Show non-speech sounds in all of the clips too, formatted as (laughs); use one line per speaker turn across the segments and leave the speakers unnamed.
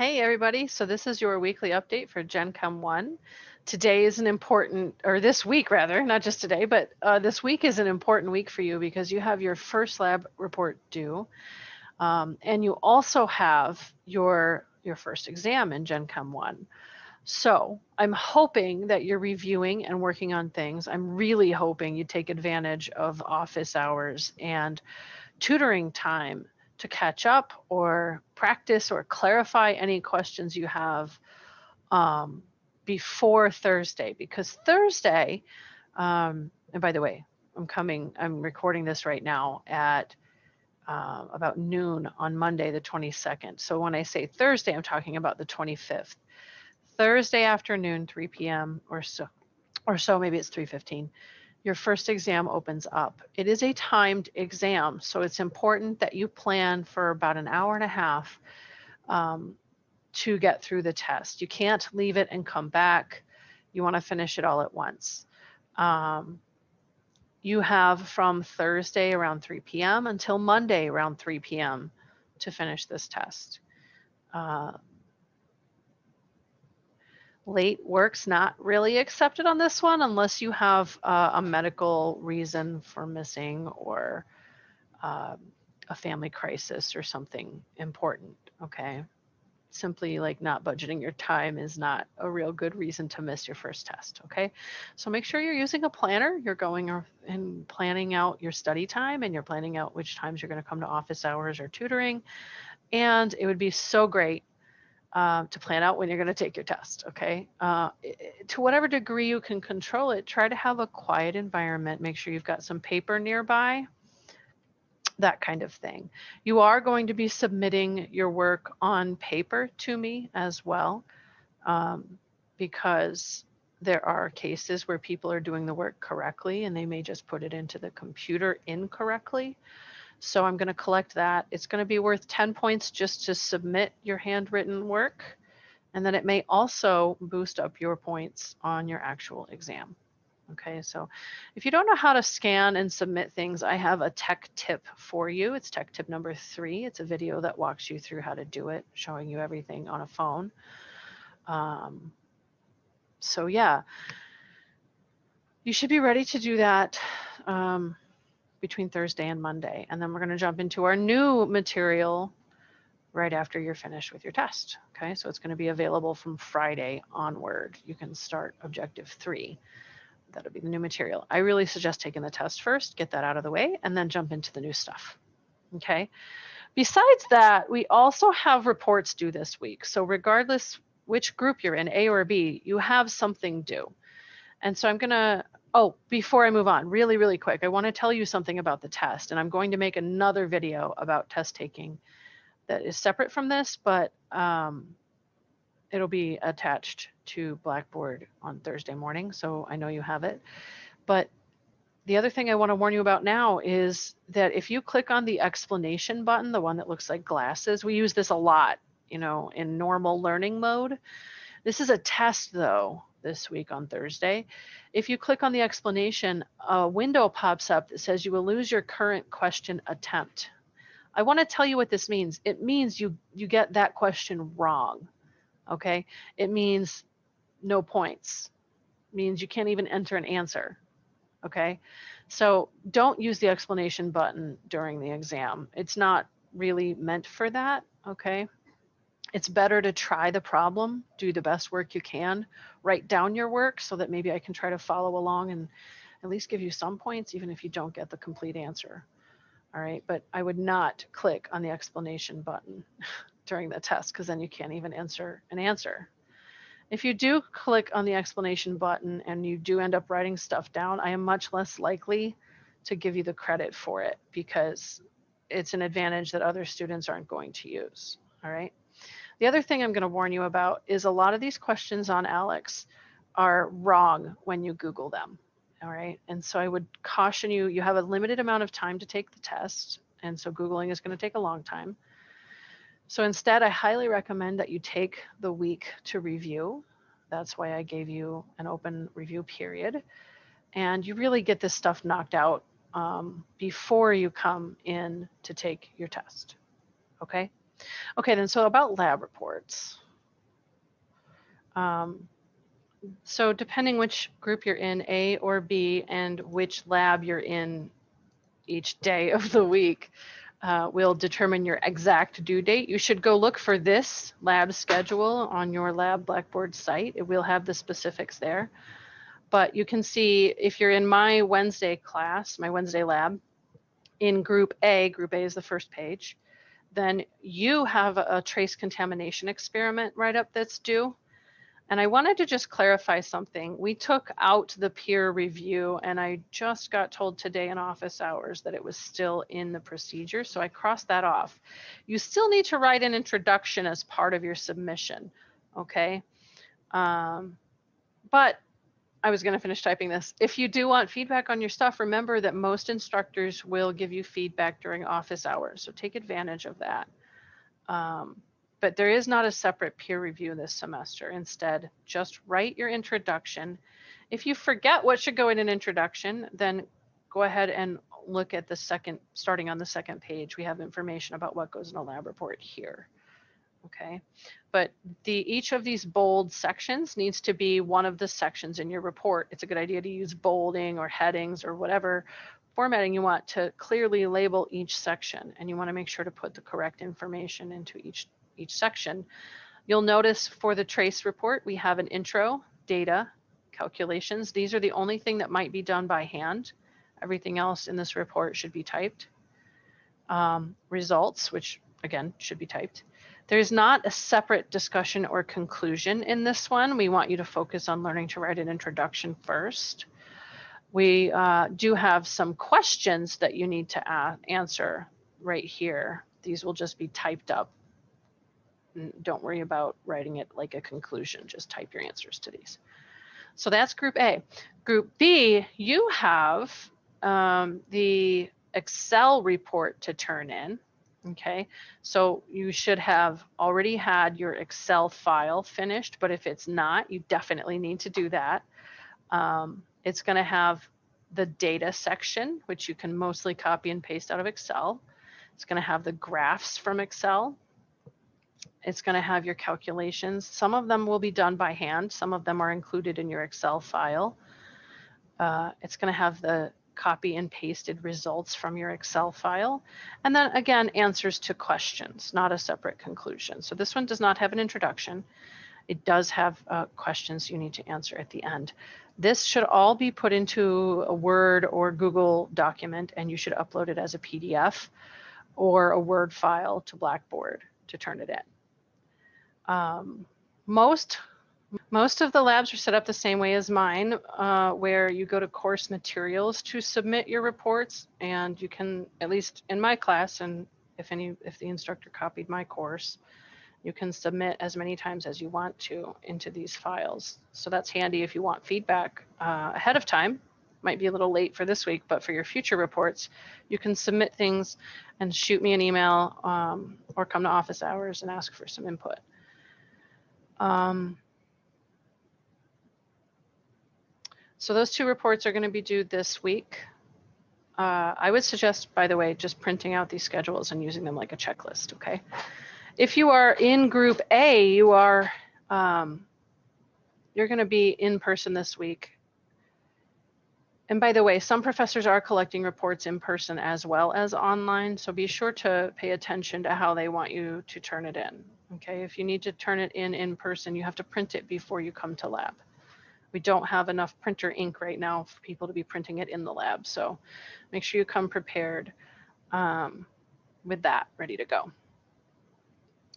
Hey everybody, so this is your weekly update for Gen Chem 1. Today is an important, or this week rather, not just today, but uh, this week is an important week for you because you have your first lab report due. Um, and you also have your, your first exam in Gen Chem 1. So I'm hoping that you're reviewing and working on things. I'm really hoping you take advantage of office hours and tutoring time to catch up or practice or clarify any questions you have um, before Thursday because Thursday, um, and by the way, I'm coming, I'm recording this right now at uh, about noon on Monday, the 22nd. So when I say Thursday, I'm talking about the 25th. Thursday afternoon, 3 p.m. or so, or so, maybe it's 3.15 your first exam opens up. It is a timed exam, so it's important that you plan for about an hour and a half um, to get through the test. You can't leave it and come back. You want to finish it all at once. Um, you have from Thursday around 3 p.m. until Monday around 3 p.m. to finish this test. Uh, late work's not really accepted on this one unless you have uh, a medical reason for missing or uh, a family crisis or something important. Okay. Simply like not budgeting your time is not a real good reason to miss your first test. Okay. So make sure you're using a planner. You're going and planning out your study time and you're planning out which times you're going to come to office hours or tutoring. And it would be so great um, to plan out when you're going to take your test. Okay. Uh, to whatever degree you can control it, try to have a quiet environment. Make sure you've got some paper nearby, that kind of thing. You are going to be submitting your work on paper to me as well, um, because there are cases where people are doing the work correctly and they may just put it into the computer incorrectly. So I'm going to collect that. It's going to be worth 10 points just to submit your handwritten work. And then it may also boost up your points on your actual exam. Okay, so if you don't know how to scan and submit things, I have a tech tip for you. It's tech tip number three. It's a video that walks you through how to do it, showing you everything on a phone. Um, so yeah, you should be ready to do that. Um, between Thursday and Monday. And then we're going to jump into our new material right after you're finished with your test. Okay, so it's going to be available from Friday onward. You can start objective three. That'll be the new material. I really suggest taking the test first, get that out of the way, and then jump into the new stuff. Okay. Besides that, we also have reports due this week. So regardless which group you're in, A or B, you have something due. And so I'm going to Oh, before I move on, really, really quick, I want to tell you something about the test, and I'm going to make another video about test taking that is separate from this, but um, it'll be attached to Blackboard on Thursday morning, so I know you have it. But the other thing I want to warn you about now is that if you click on the explanation button, the one that looks like glasses, we use this a lot, you know, in normal learning mode. This is a test though, this week on Thursday. If you click on the explanation, a window pops up that says you will lose your current question attempt. I want to tell you what this means. It means you you get that question wrong. Okay? It means no points. It means you can't even enter an answer. Okay? So don't use the explanation button during the exam. It's not really meant for that, okay? It's better to try the problem, do the best work you can, write down your work so that maybe I can try to follow along and at least give you some points, even if you don't get the complete answer. All right, but I would not click on the explanation button (laughs) during the test because then you can't even answer an answer. If you do click on the explanation button and you do end up writing stuff down, I am much less likely to give you the credit for it because it's an advantage that other students aren't going to use. All right. The other thing I'm going to warn you about is a lot of these questions on ALEKS are wrong when you Google them. All right. And so I would caution you, you have a limited amount of time to take the test. And so Googling is going to take a long time. So instead, I highly recommend that you take the week to review. That's why I gave you an open review period. And you really get this stuff knocked out um, before you come in to take your test. Okay. Okay, then so about lab reports. Um, so depending which group you're in, A or B, and which lab you're in each day of the week, uh, will determine your exact due date. You should go look for this lab schedule on your lab Blackboard site. It will have the specifics there. But you can see if you're in my Wednesday class, my Wednesday lab, in group A, group A is the first page, then you have a trace contamination experiment right up that's due. And I wanted to just clarify something. We took out the peer review and I just got told today in office hours that it was still in the procedure. So I crossed that off. You still need to write an introduction as part of your submission. Okay. Um, but I was going to finish typing this. If you do want feedback on your stuff, remember that most instructors will give you feedback during office hours. So take advantage of that. Um, but there is not a separate peer review this semester. Instead, just write your introduction. If you forget what should go in an introduction, then go ahead and look at the second, starting on the second page. We have information about what goes in a lab report here. Okay, but the each of these bold sections needs to be one of the sections in your report. It's a good idea to use bolding or headings or whatever formatting you want to clearly label each section and you want to make sure to put the correct information into each each section. You'll notice for the trace report, we have an intro, data, calculations. These are the only thing that might be done by hand. Everything else in this report should be typed. Um, results, which again should be typed. There's not a separate discussion or conclusion in this one. We want you to focus on learning to write an introduction first. We uh, do have some questions that you need to answer right here. These will just be typed up don't worry about writing it like a conclusion. Just type your answers to these. So that's group A. Group B, you have um, the Excel report to turn in. Okay, so you should have already had your Excel file finished, but if it's not, you definitely need to do that. Um, it's going to have the data section, which you can mostly copy and paste out of Excel. It's going to have the graphs from Excel. It's going to have your calculations. Some of them will be done by hand. Some of them are included in your Excel file. Uh, it's going to have the copy and pasted results from your Excel file. And then again, answers to questions, not a separate conclusion. So this one does not have an introduction. It does have uh, questions you need to answer at the end. This should all be put into a Word or Google document and you should upload it as a PDF or a Word file to Blackboard to turn it in. Um, most most of the labs are set up the same way as mine, uh, where you go to course materials to submit your reports, and you can, at least in my class, and if any, if the instructor copied my course, you can submit as many times as you want to into these files. So that's handy if you want feedback uh, ahead of time. Might be a little late for this week, but for your future reports, you can submit things and shoot me an email um, or come to office hours and ask for some input. Um, so those two reports are going to be due this week. Uh, I would suggest, by the way, just printing out these schedules and using them like a checklist, okay? If you are in group A, you are, um, you're going to be in person this week. And by the way, some professors are collecting reports in person as well as online, so be sure to pay attention to how they want you to turn it in, Okay, if you need to turn it in in person, you have to print it before you come to lab. We don't have enough printer ink right now for people to be printing it in the lab. So make sure you come prepared um, with that ready to go.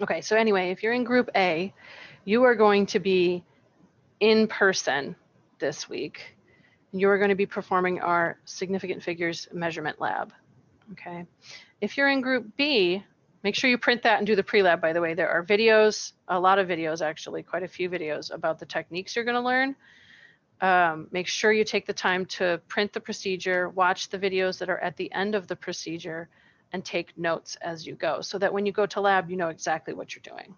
Okay, so anyway, if you're in group A, you are going to be in person this week. You are going to be performing our significant figures measurement lab. Okay, if you're in group B, Make sure you print that and do the pre-lab, by the way. There are videos, a lot of videos actually, quite a few videos about the techniques you're gonna learn. Um, make sure you take the time to print the procedure, watch the videos that are at the end of the procedure, and take notes as you go so that when you go to lab, you know exactly what you're doing.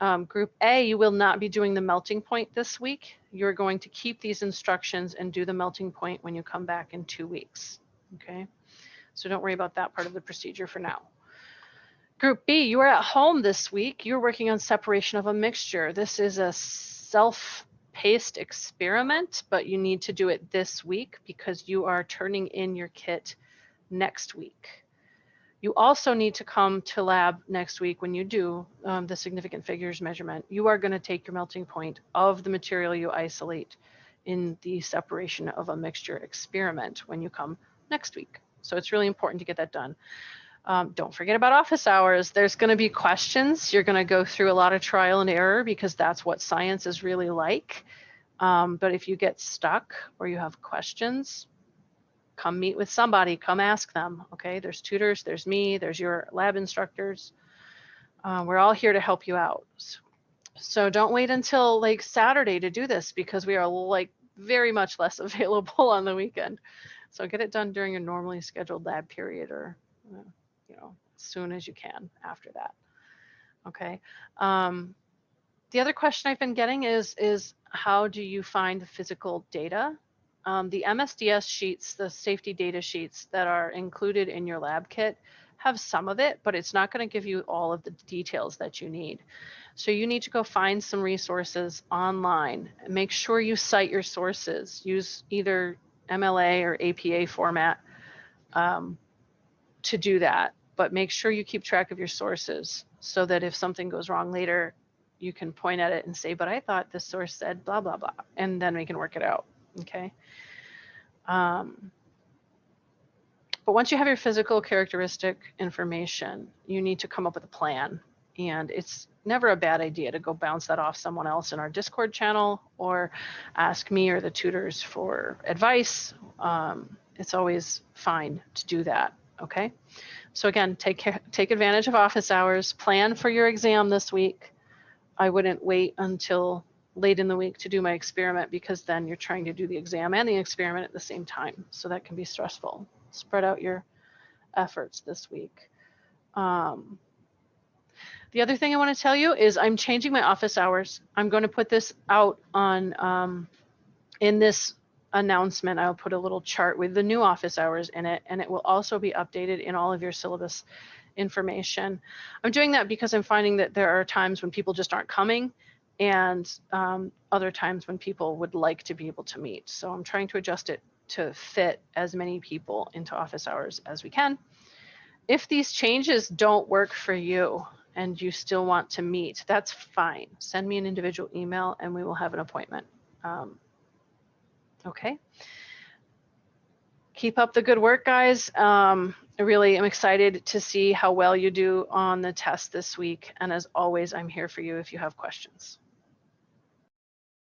Um, group A, you will not be doing the melting point this week. You're going to keep these instructions and do the melting point when you come back in two weeks, okay? So don't worry about that part of the procedure for now. Group B, you are at home this week. You're working on separation of a mixture. This is a self-paced experiment, but you need to do it this week because you are turning in your kit next week. You also need to come to lab next week when you do um, the significant figures measurement. You are going to take your melting point of the material you isolate in the separation of a mixture experiment when you come next week. So it's really important to get that done. Um, don't forget about office hours. There's going to be questions. You're going to go through a lot of trial and error because that's what science is really like. Um, but if you get stuck or you have questions, come meet with somebody, come ask them. Okay, there's tutors, there's me, there's your lab instructors. Uh, we're all here to help you out. So don't wait until like Saturday to do this because we are like very much less (laughs) available on the weekend. So get it done during a normally scheduled lab period or, uh, you know, as soon as you can after that. Okay. Um, the other question I've been getting is, is how do you find the physical data? Um, the MSDS sheets, the safety data sheets that are included in your lab kit have some of it, but it's not going to give you all of the details that you need. So you need to go find some resources online. Make sure you cite your sources. Use either MLA or APA format um, to do that. But make sure you keep track of your sources so that if something goes wrong later, you can point at it and say, but I thought this source said blah, blah, blah, and then we can work it out, okay? Um, but once you have your physical characteristic information, you need to come up with a plan. And it's never a bad idea to go bounce that off someone else in our Discord channel or ask me or the tutors for advice. Um, it's always fine to do that. Okay. So again, take take advantage of office hours. Plan for your exam this week. I wouldn't wait until late in the week to do my experiment because then you're trying to do the exam and the experiment at the same time. So that can be stressful spread out your efforts this week. Um, the other thing I want to tell you is I'm changing my office hours. I'm going to put this out on um, in this announcement. I'll put a little chart with the new office hours in it, and it will also be updated in all of your syllabus information. I'm doing that because I'm finding that there are times when people just aren't coming and um, other times when people would like to be able to meet. So I'm trying to adjust it to fit as many people into office hours as we can. If these changes don't work for you and you still want to meet, that's fine. Send me an individual email and we will have an appointment. Um, okay. Keep up the good work, guys. Um, I really am excited to see how well you do on the test this week. And as always, I'm here for you if you have questions.